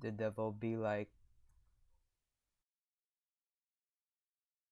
the devil be like